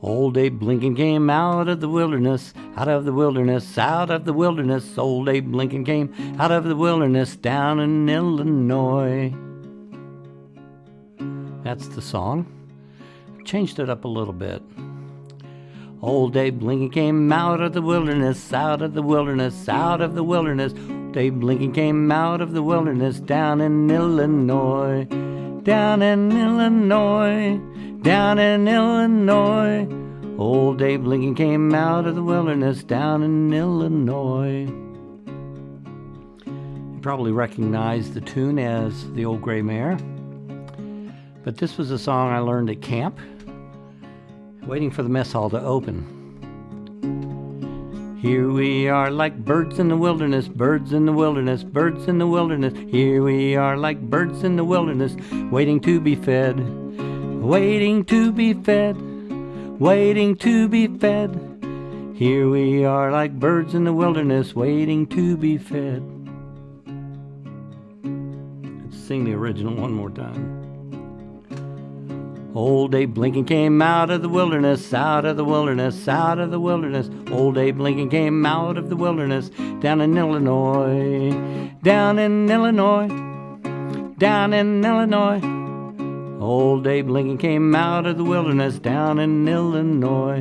Old Abe Lincoln came out of the wilderness, out of the wilderness, out of the wilderness. Old Abe Lincoln came out of the wilderness down in Illinois. That's the song. Changed it up a little bit. Old Abe Lincoln came out of the wilderness, out of the wilderness, out of the wilderness. Abe Lincoln came out of the wilderness down in Illinois, down in Illinois, down in Illinois. Old Abe Lincoln came out of the wilderness down in Illinois. You probably recognize the tune as The Old Gray Mare, but this was a song I learned at camp waiting for the mess hall to open. Here we are like birds in the wilderness, birds in the wilderness, birds in the wilderness. Here we are like birds in the wilderness, waiting to be fed, waiting to be fed, waiting to be fed. Here we are like birds in the wilderness, waiting to be fed. Let's sing the original one more time. Old Abe Lincoln came out of the wilderness, out of the wilderness, out of the wilderness. Old Abe Lincoln came out of the wilderness down in Illinois, down in Illinois, down in Illinois. Old Abe Lincoln came out of the wilderness down in Illinois.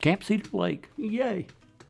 Camp Cedar Lake. Yay.